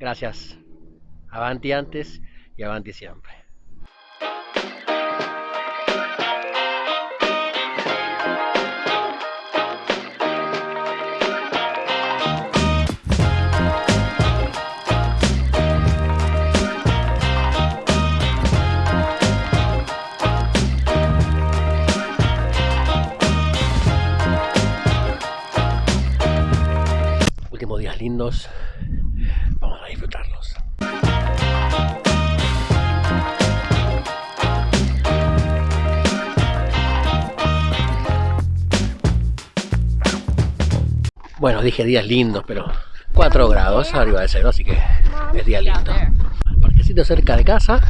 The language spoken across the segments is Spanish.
Gracias. Avanti antes y avanti siempre. Últimos días lindos. Vamos a disfrutarlos. Bueno, dije días lindos, pero 4 grados arriba de cero, así que es día lindo. Parquecito cerca de casa.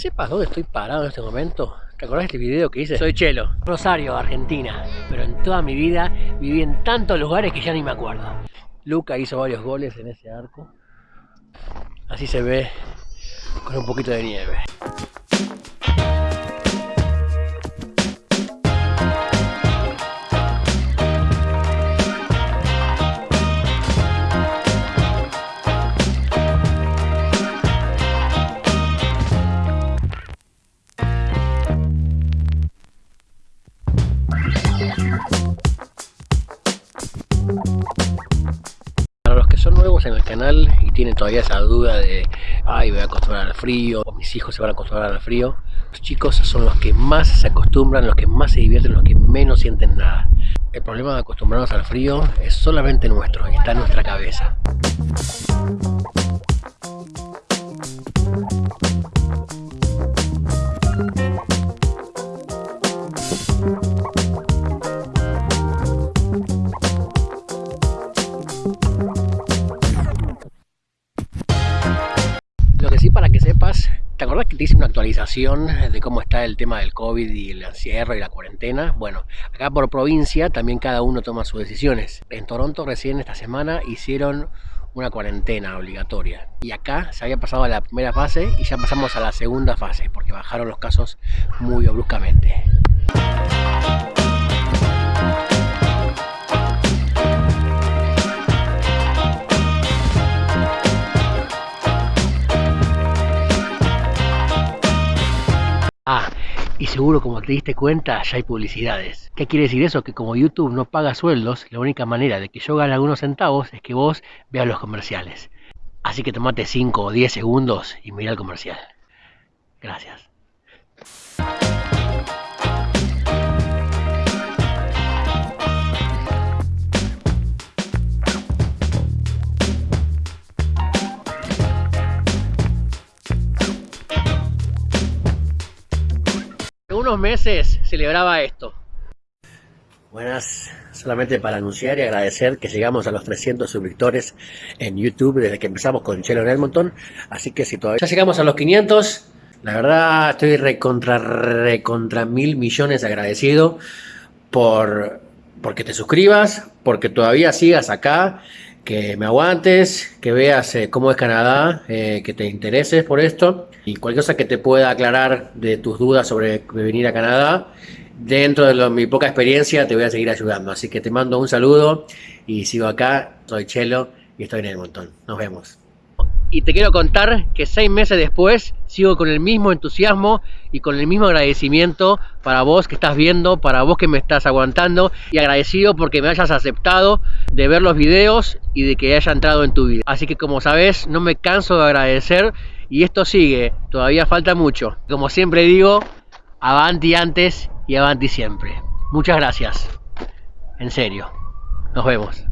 Sepas dónde estoy parado en este momento. ¿Te acordás de este video que hice? Soy Chelo, Rosario, Argentina. Pero en toda mi vida viví en tantos lugares que ya ni me acuerdo. Luca hizo varios goles en ese arco. Así se ve con un poquito de nieve. Para los que son nuevos en el canal y tienen todavía esa duda de ay, voy a acostumbrar al frío, mis hijos se van a acostumbrar al frío, los chicos son los que más se acostumbran, los que más se divierten, los que menos sienten nada. El problema de acostumbrarnos al frío es solamente nuestro, está en nuestra cabeza. Lo que sí para que sepas, ¿te acordás que te hice una actualización de cómo está el tema del COVID y el encierro y la cuarentena? Bueno, acá por provincia también cada uno toma sus decisiones. En Toronto recién esta semana hicieron una cuarentena obligatoria. Y acá se había pasado a la primera fase y ya pasamos a la segunda fase porque bajaron los casos muy bruscamente. Ah, y seguro como te diste cuenta ya hay publicidades. ¿Qué quiere decir eso? Que como YouTube no paga sueldos, la única manera de que yo gane algunos centavos es que vos veas los comerciales. Así que tomate 5 o 10 segundos y mira el comercial. Gracias. Unos meses celebraba esto. Buenas, solamente para anunciar y agradecer que llegamos a los 300 suscriptores en YouTube desde que empezamos con Chelo en Edmonton. Así que si todavía ya llegamos a los 500, la verdad estoy recontra, recontra mil millones agradecido por porque te suscribas, porque todavía sigas acá, que me aguantes, que veas eh, cómo es Canadá, eh, que te intereses por esto y cualquier cosa que te pueda aclarar de tus dudas sobre venir a Canadá. Dentro de lo- mi poca experiencia te voy a seguir ayudando. Así que te mando un saludo y sigo acá. Soy Chelo y estoy en el montón. Nos vemos. Y te quiero contar que seis meses después sigo con el mismo entusiasmo y con el mismo agradecimiento para vos que estás viendo, para vos que me estás aguantando y agradecido porque me hayas aceptado de ver los videos y de que haya entrado en tu vida. Así que como sabes, no me canso de agradecer y esto sigue, todavía falta mucho. Como siempre digo, avanti antes y avanti siempre. Muchas gracias. En serio. Nos vemos.